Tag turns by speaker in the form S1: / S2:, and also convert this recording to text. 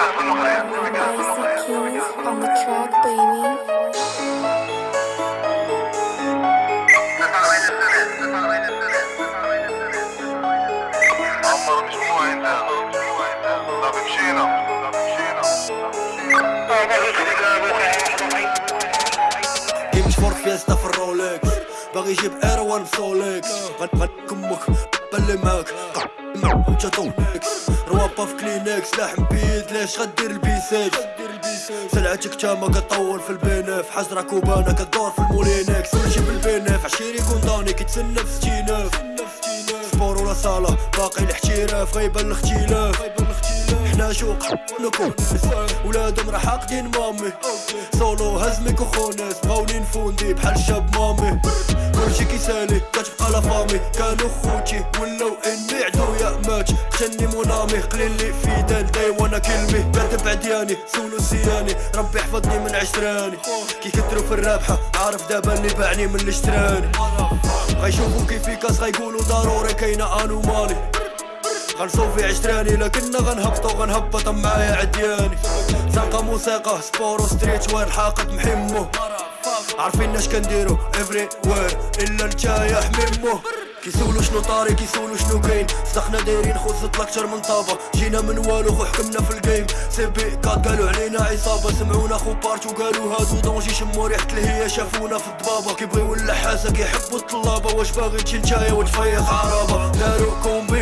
S1: Basic Kings on the track, baby.
S2: عمر مش مو عندنا طب مشينا
S3: جيم مش فور فيستا في الرولكس باغي يجيب ايروان بسولكس غنكمك بلي معاك جاتونكس روابا في كلينكس. لحم بيد ليش غدير البيساج سلعتك تاما كطول في البنف حجرة كوبانا كدور في المولينكس. ونجيب البنف عشيري كونداني كيتسنى في ستيناف سبور ولا صالة باقي الاحتراف غيبان الاختلاف حنا شوق نكون ولادهم راه حاقدين مامي. سولو هزمك وخونس. بغاوني نفوندي بحال شاب مامي. كلشي كيسالي كتبقى لا فامي. كانوا خوتي ولاو إني عدويا مات. تشني مونامي قليل لي في دال داي وأنا كلمي. بارد بعدياني سولو سياني ربي يحفظني من عشراني. كي كترو في الرابحة عارف دابا اللي باعني من اللي غيشوفو كيفي كاس غيقولوا ضروري كاينة أنومالي. غنصوفي عشراني غنهبطو غنهبط معايا عدياني. ساقة موسيقى سبور وستريت وير حاقد محمو. عارفين اش كنديرو افري وير إلا نتايا حميمو كيسولو شنو طاري كيسولو شنو كاين صدقنا دايرين خو زدت أكتر من طابة. جينا من والو خو حكمنا في الجيم سي بي كات قالوا علينا عصابة. سمعونا خو بارتو قالوا هادو دونجي شمو ريحة الهيا شافونا في الضبابة. كيبغيو اللحاسة كيحبوا الطلابة. واش باغي تجي نتايا وتفيق عرابة. دارو كومبين.